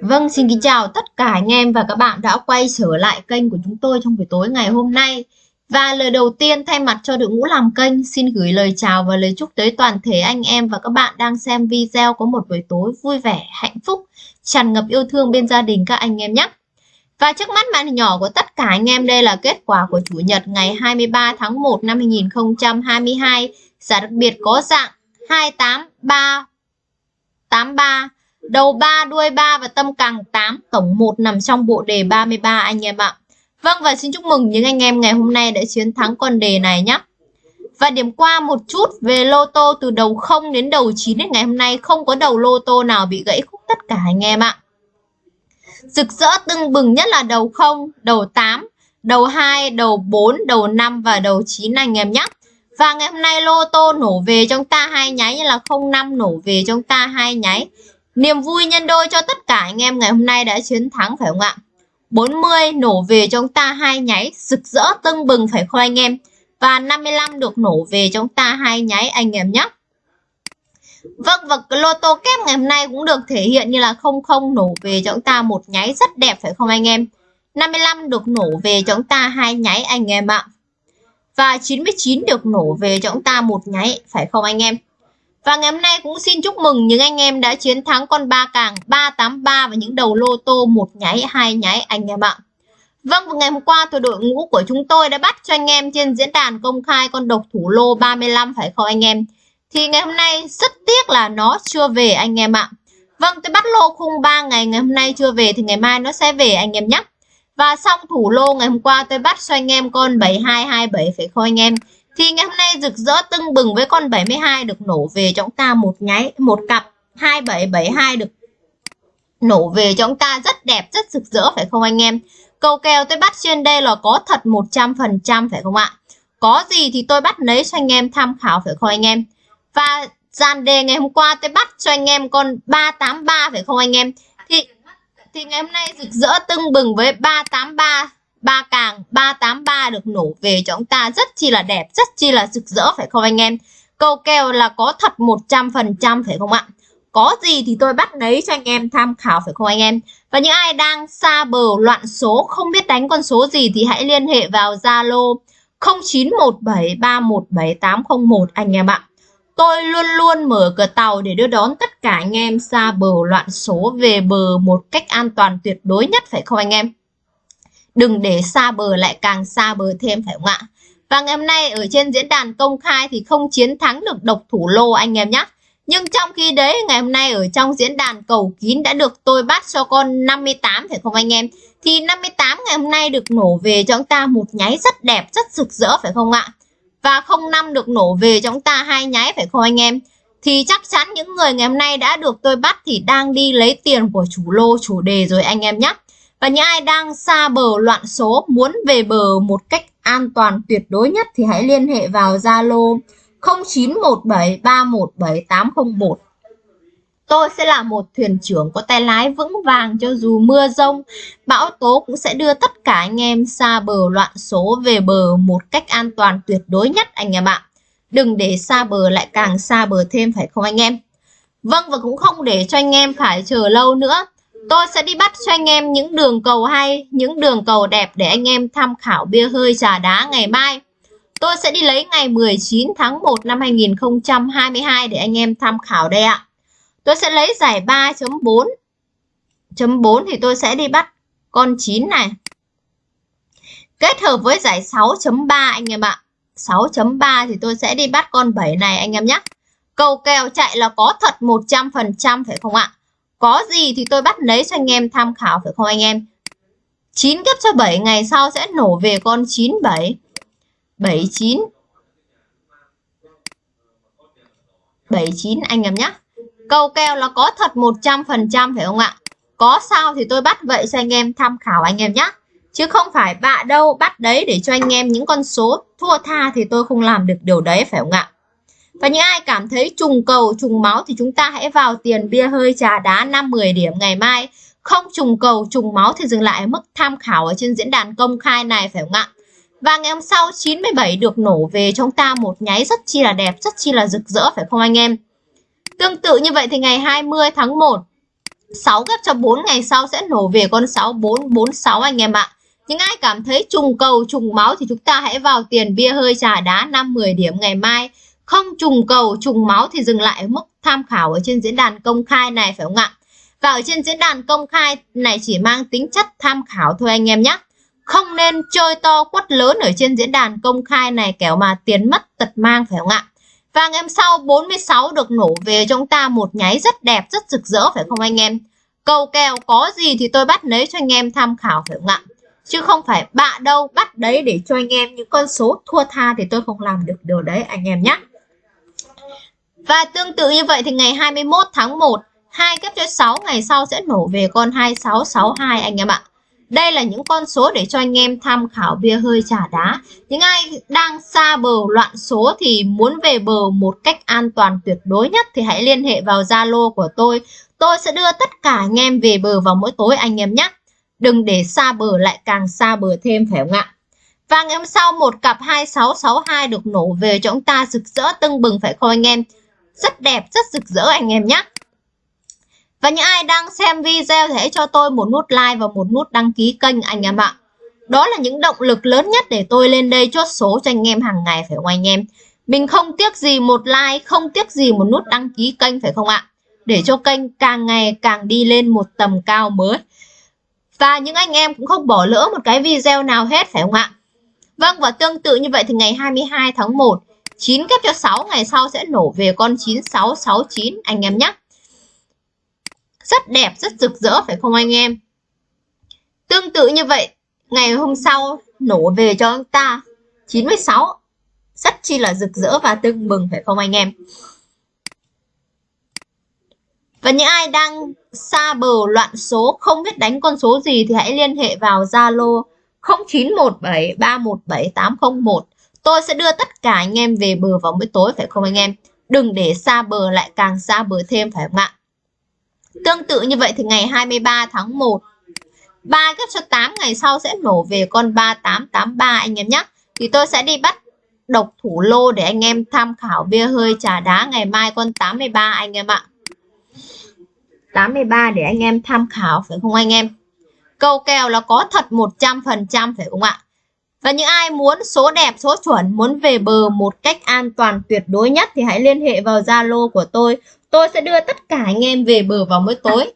Vâng, xin kính chào tất cả anh em và các bạn đã quay trở lại kênh của chúng tôi trong buổi tối ngày hôm nay. Và lời đầu tiên thay mặt cho đội ngũ làm kênh xin gửi lời chào và lời chúc tới toàn thể anh em và các bạn đang xem video có một buổi tối vui vẻ, hạnh phúc, tràn ngập yêu thương bên gia đình các anh em nhé. Và trước mắt màn hình nhỏ của tất cả anh em đây là kết quả của Chủ nhật ngày 23 tháng 1 năm 2022. Giá đặc biệt có dạng 28383 đầu 3, đuôi 3 và tâm càng 8, tổng 1 nằm trong bộ đề 33 anh em ạ. Vâng và xin chúc mừng những anh em ngày hôm nay đã chiến thắng con đề này nhé. Và điểm qua một chút về lô tô từ đầu 0 đến đầu 9 đến ngày hôm nay không có đầu lô tô nào bị gãy khúc tất cả anh em ạ. Rực rỡ tưng bừng nhất là đầu 0, đầu 8, đầu 2, đầu 4, đầu 5 và đầu 9 anh em nhé. Và ngày hôm nay lô tô nổ về trong ta hai nháy như là 05 nổ về trong ta hai nháy. Niềm vui nhân đôi cho tất cả anh em ngày hôm nay đã chiến thắng phải không ạ? 40 nổ về chúng ta hai nháy, rực rỡ tưng bừng phải không anh em? Và 55 được nổ về chúng ta hai nháy anh em nhé. Vâng và lô tô kép ngày hôm nay cũng được thể hiện như là 00 nổ về cho chúng ta một nháy rất đẹp phải không anh em? 55 được nổ về cho chúng ta hai nháy anh em ạ. Và 99 được nổ về cho chúng ta một nháy, phải không anh em? Và ngày hôm nay cũng xin chúc mừng những anh em đã chiến thắng con ba càng 383 và những đầu lô tô một nháy, hai nháy anh em ạ. Vâng, và ngày hôm qua thì đội ngũ của chúng tôi đã bắt cho anh em trên diễn đàn công khai con độc thủ lô 35 phải không anh em? Thì ngày hôm nay rất tiếc là nó chưa về anh em ạ. Vâng, tôi bắt lô khung 3 ngày, ngày hôm nay chưa về thì ngày mai nó sẽ về anh em nhé. Và xong thủ lô ngày hôm qua tôi bắt cho anh em con 7227 phải không anh em? Thì ngày hôm nay rực rỡ tưng bừng với con 72 được nổ về cho chúng ta một nháy, một cặp 2772 được nổ về cho chúng ta rất đẹp, rất rực rỡ phải không anh em? Cầu kèo tôi bắt trên đây là có thật 100% phải không ạ? Có gì thì tôi bắt lấy cho anh em tham khảo phải không anh em? Và dàn đề ngày hôm qua tôi bắt cho anh em con 383 phải không anh em? Thì thì ngày hôm nay rực rỡ tưng bừng với 383 ba càng 383 được nổ về cho chúng ta rất chi là đẹp, rất chi là rực rỡ phải không anh em? Câu kèo là có thật 100% phải không ạ? Có gì thì tôi bắt lấy cho anh em tham khảo phải không anh em? Và những ai đang xa bờ loạn số không biết đánh con số gì thì hãy liên hệ vào Zalo 0917317801 anh em ạ. Tôi luôn luôn mở cửa tàu để đưa đón tất cả anh em xa bờ loạn số về bờ một cách an toàn tuyệt đối nhất phải không anh em? Đừng để xa bờ lại càng xa bờ thêm phải không ạ? Và ngày hôm nay ở trên diễn đàn công khai thì không chiến thắng được độc thủ lô anh em nhé. Nhưng trong khi đấy ngày hôm nay ở trong diễn đàn cầu kín đã được tôi bắt cho con 58 phải không anh em? Thì 58 ngày hôm nay được nổ về cho chúng ta một nháy rất đẹp, rất rực rỡ phải không ạ? Và 05 được nổ về cho chúng ta hai nháy phải không anh em? Thì chắc chắn những người ngày hôm nay đã được tôi bắt thì đang đi lấy tiền của chủ lô chủ đề rồi anh em nhé. Và những ai đang xa bờ loạn số muốn về bờ một cách an toàn tuyệt đối nhất thì hãy liên hệ vào Zalo 0917317801. Tôi sẽ là một thuyền trưởng có tay lái vững vàng cho dù mưa rông, bão tố cũng sẽ đưa tất cả anh em xa bờ loạn số về bờ một cách an toàn tuyệt đối nhất anh em ạ. Đừng để xa bờ lại càng xa bờ thêm phải không anh em? Vâng và cũng không để cho anh em phải chờ lâu nữa. Tôi sẽ đi bắt cho anh em những đường cầu hay, những đường cầu đẹp để anh em tham khảo bia hơi trà đá ngày mai. Tôi sẽ đi lấy ngày 19 tháng 1 năm 2022 để anh em tham khảo đây ạ. Tôi sẽ lấy giải 3.4. Chấm 4 thì tôi sẽ đi bắt con 9 này. Kết hợp với giải 6.3 anh em ạ. 6.3 thì tôi sẽ đi bắt con 7 này anh em nhé. Cầu kèo chạy là có thật 100% phải không ạ? Có gì thì tôi bắt lấy cho anh em tham khảo phải không anh em? 9 gấp cho 7 ngày sau sẽ nổ về con 97. 79. 79 anh em nhé. Câu kèo là có thật 100% phải không ạ? Có sao thì tôi bắt vậy cho anh em tham khảo anh em nhé. Chứ không phải bạ đâu bắt đấy để cho anh em những con số thua tha thì tôi không làm được điều đấy phải không ạ? Và những ai cảm thấy trùng cầu, trùng máu thì chúng ta hãy vào tiền bia hơi trà đá 5-10 điểm ngày mai. Không trùng cầu, trùng máu thì dừng lại ở mức tham khảo ở trên diễn đàn công khai này phải không ạ? Và ngày hôm sau 97 được nổ về chúng ta một nháy rất chi là đẹp, rất chi là rực rỡ phải không anh em? Tương tự như vậy thì ngày 20 tháng 1 6 ghép cho 4 ngày sau sẽ nổ về con 6446 anh em ạ. Những ai cảm thấy trùng cầu trùng máu thì chúng ta hãy vào tiền bia hơi trà đá 5-10 điểm ngày mai. Không trùng cầu trùng máu thì dừng lại ở mức tham khảo ở trên diễn đàn công khai này phải không ạ? Và ở trên diễn đàn công khai này chỉ mang tính chất tham khảo thôi anh em nhé. Không nên chơi to quất lớn ở trên diễn đàn công khai này kéo mà tiền mất tật mang phải không ạ? Và ngày hôm sau 46 được nổ về cho chúng ta một nháy rất đẹp, rất rực rỡ phải không anh em? Cầu kèo có gì thì tôi bắt lấy cho anh em tham khảo phải không ạ? Chứ không phải bạ đâu, bắt đấy để cho anh em những con số thua tha thì tôi không làm được điều đấy anh em nhé. Và tương tự như vậy thì ngày 21 tháng 1, hai kép cho 6 ngày sau sẽ nổ về con 2662 anh em ạ. Đây là những con số để cho anh em tham khảo bia hơi trả đá. Những ai đang xa bờ loạn số thì muốn về bờ một cách an toàn tuyệt đối nhất thì hãy liên hệ vào Zalo của tôi. Tôi sẽ đưa tất cả anh em về bờ vào mỗi tối anh em nhé. Đừng để xa bờ lại càng xa bờ thêm phải không ạ? Và ngày hôm sau một cặp 2662 được nổ về cho chúng ta rực rỡ tưng bừng phải không anh em? Rất đẹp, rất rực rỡ anh em nhé. Và những ai đang xem video thì hãy cho tôi một nút like và một nút đăng ký kênh anh em ạ. Đó là những động lực lớn nhất để tôi lên đây chốt số cho anh em hàng ngày phải không anh em? Mình không tiếc gì một like, không tiếc gì một nút đăng ký kênh phải không ạ? Để cho kênh càng ngày càng đi lên một tầm cao mới. Và những anh em cũng không bỏ lỡ một cái video nào hết phải không ạ? Vâng và tương tự như vậy thì ngày 22 tháng 1 9 kép cho 6 ngày sau sẽ nổ về con 9669 anh em nhé. Rất đẹp, rất rực rỡ phải không anh em? Tương tự như vậy, ngày hôm sau nổ về cho anh ta 96. Rất chi là rực rỡ và tưng bừng phải không anh em? Và những ai đang xa bờ loạn số không biết đánh con số gì thì hãy liên hệ vào Zalo 0917317801. Tôi sẽ đưa tất cả anh em về bờ vào buổi tối, phải không anh em? Đừng để xa bờ lại càng xa bờ thêm, phải không ạ? Tương tự như vậy thì ngày 23 tháng 1 3 gấp cho 8 ngày sau sẽ nổ về con 3883 anh em nhé. Thì tôi sẽ đi bắt độc thủ lô để anh em tham khảo bia hơi trà đá ngày mai con 83 anh em ạ. 83 để anh em tham khảo, phải không anh em? Câu kèo là có thật 100% phải không ạ? Và những ai muốn số đẹp, số chuẩn, muốn về bờ một cách an toàn tuyệt đối nhất thì hãy liên hệ vào Zalo của tôi. Tôi sẽ đưa tất cả anh em về bờ vào mỗi tối.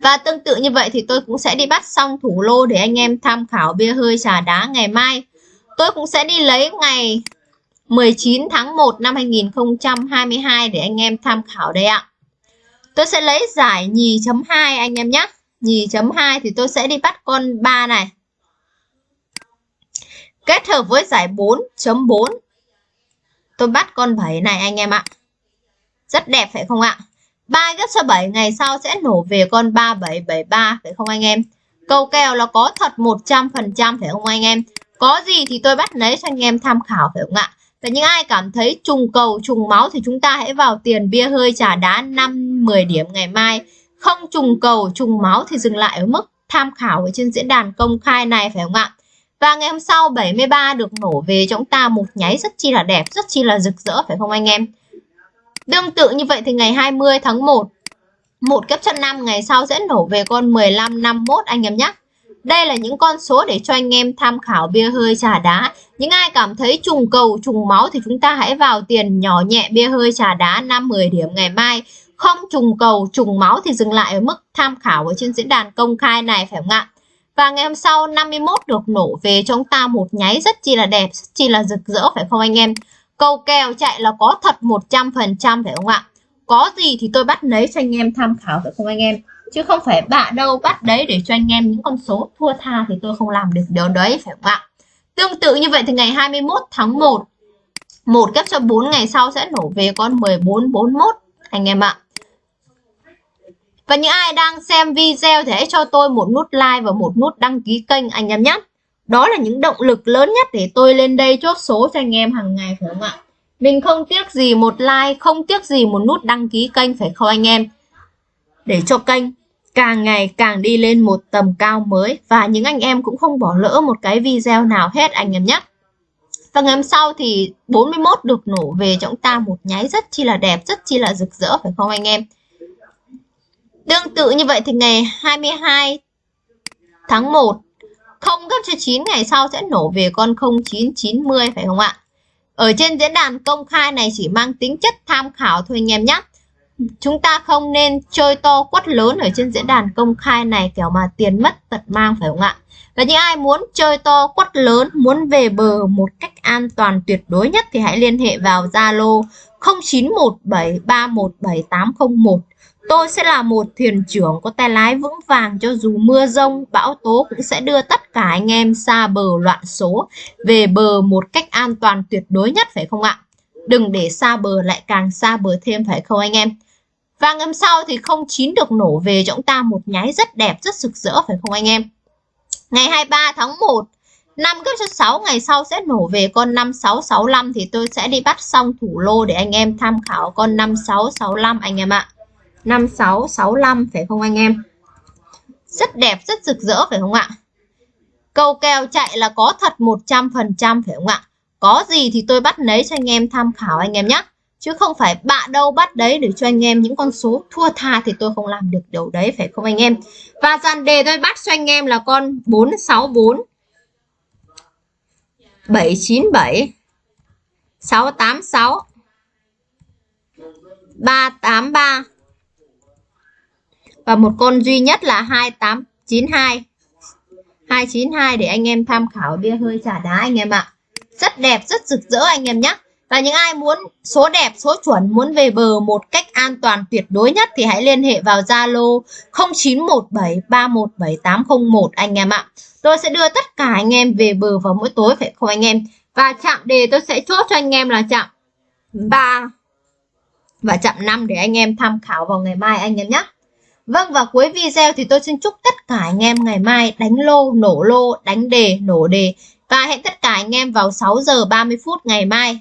Và tương tự như vậy thì tôi cũng sẽ đi bắt xong thủ lô để anh em tham khảo bia hơi trà đá ngày mai. Tôi cũng sẽ đi lấy ngày 19 tháng 1 năm 2022 để anh em tham khảo đây ạ. Tôi sẽ lấy giải nhì chấm 2 anh em nhé. Nhì chấm 2 thì tôi sẽ đi bắt con 3 này. Kết hợp với giải 4.4. Tôi bắt con 7 này anh em ạ. Rất đẹp phải không ạ? 3 gấp cho 7 ngày sau sẽ nổ về con 3773 phải không anh em? Câu kèo là có thật 100% phải không anh em? Có gì thì tôi bắt lấy cho anh em tham khảo phải không ạ? Và những ai cảm thấy trùng cầu, trùng máu thì chúng ta hãy vào tiền bia hơi trà đá 5-10 điểm ngày mai. Không trùng cầu, trùng máu thì dừng lại ở mức tham khảo ở trên diễn đàn công khai này phải không ạ? Và ngày hôm sau 73 được nổ về cho chúng ta một nháy rất chi là đẹp, rất chi là rực rỡ phải không anh em? Tương tự như vậy thì ngày 20 tháng 1 một kép chân 5 ngày sau sẽ nổ về con 15 51 anh em nhé. Đây là những con số để cho anh em tham khảo bia hơi trà đá. Những ai cảm thấy trùng cầu, trùng máu thì chúng ta hãy vào tiền nhỏ nhẹ bia hơi trà đá 5-10 điểm ngày mai. Không trùng cầu, trùng máu thì dừng lại ở mức tham khảo ở trên diễn đàn công khai này phải không ạ? Và ngày hôm sau 51 được nổ về cho chúng ta một nháy rất chi là đẹp, rất chi là rực rỡ phải không anh em? Câu kèo chạy là có thật 100% phải không ạ? Có gì thì tôi bắt lấy cho anh em tham khảo phải không anh em? Chứ không phải bạ đâu bắt đấy để cho anh em những con số thua tha thì tôi không làm được điều đấy phải không ạ? Tương tự như vậy thì ngày 21 tháng 1 một kép cho 4 ngày sau sẽ nổ về con 1441 anh em ạ. Và những ai đang xem video thì hãy cho tôi một nút like và một nút đăng ký kênh anh em nhé. Đó là những động lực lớn nhất để tôi lên đây chốt số cho anh em hàng ngày phải không ạ? Mình không tiếc gì một like, không tiếc gì một nút đăng ký kênh phải không anh em? Để cho kênh càng ngày càng đi lên một tầm cao mới và những anh em cũng không bỏ lỡ một cái video nào hết anh em nhé. Và ngày hôm sau thì 41 được nổ về cho chúng ta một nháy rất chi là đẹp, rất chi là rực rỡ phải không anh em? Tương tự như vậy thì ngày 22 tháng 1 không gấp cho 9 ngày sau sẽ nổ về con 0990 phải không ạ? Ở trên diễn đàn công khai này chỉ mang tính chất tham khảo thôi anh em nhé. Chúng ta không nên chơi to quất lớn ở trên diễn đàn công khai này kiểu mà tiền mất tật mang phải không ạ? Và những ai muốn chơi to quất lớn, muốn về bờ một cách an toàn tuyệt đối nhất thì hãy liên hệ vào Zalo 0917317801 Tôi sẽ là một thuyền trưởng có tay lái vững vàng cho dù mưa rông, bão tố cũng sẽ đưa tất cả anh em xa bờ loạn số về bờ một cách an toàn tuyệt đối nhất phải không ạ? Đừng để xa bờ lại càng xa bờ thêm phải không anh em? Và ngầm sau thì không chín được nổ về cho chúng ta một nháy rất đẹp, rất rực rỡ phải không anh em? Ngày 23 tháng 1 5 gấp cho 6 ngày sau sẽ nổ về con 5665 thì tôi sẽ đi bắt xong thủ lô để anh em tham khảo con 5665 anh em ạ. 5665 phải không anh em? Rất đẹp, rất rực rỡ phải không ạ? Câu kèo chạy là có thật 100% phải không ạ? Có gì thì tôi bắt lấy cho anh em tham khảo anh em nhé. Chứ không phải bạ đâu bắt đấy để cho anh em những con số thua tha thì tôi không làm được điều đấy phải không anh em? Và dàn đề tôi bắt cho anh em là con 464 797 686 383 và một con duy nhất là 2892 292 để anh em tham khảo bia hơi trả đá anh em ạ. Rất đẹp, rất rực rỡ anh em nhé và những ai muốn số đẹp, số chuẩn, muốn về bờ một cách an toàn tuyệt đối nhất thì hãy liên hệ vào Zalo 0917317801 anh em ạ. Tôi sẽ đưa tất cả anh em về bờ vào mỗi tối phải không anh em? Và chạm đề tôi sẽ chốt cho anh em là chạm 3 và chạm 5 để anh em tham khảo vào ngày mai anh em nhé Vâng và cuối video thì tôi xin chúc tất cả anh em ngày mai đánh lô, nổ lô, đánh đề, nổ đề. Và hẹn tất cả anh em vào 6 giờ 30 phút ngày mai.